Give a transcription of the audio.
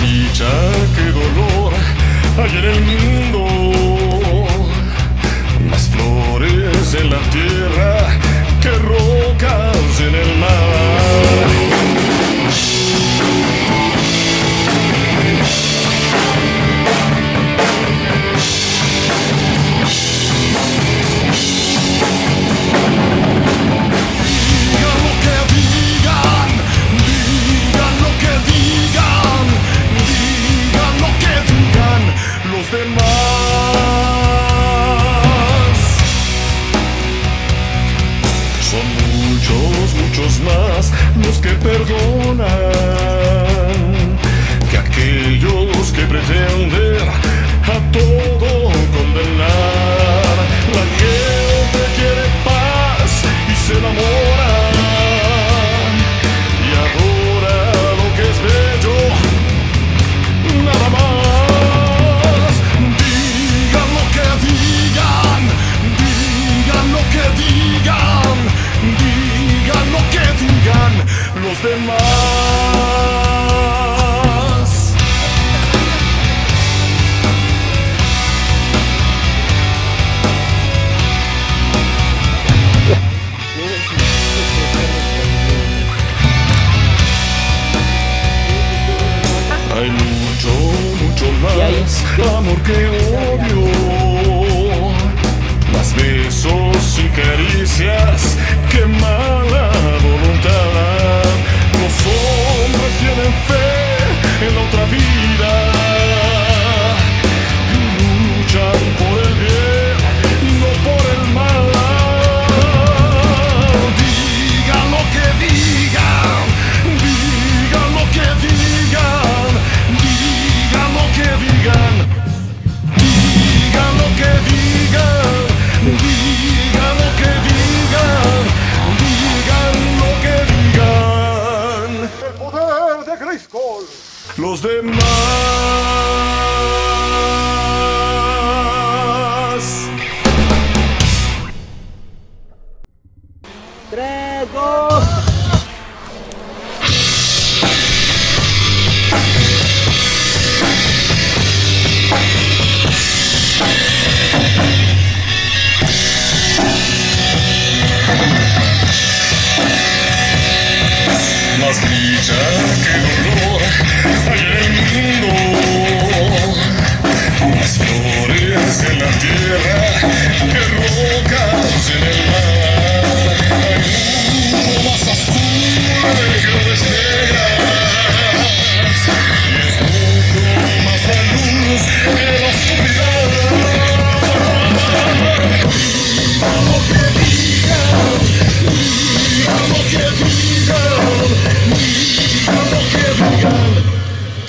desdicha, qué dolor hay en el mundo. demás. Hay mucho, mucho más amor que hoy. los demás. Tres, dos.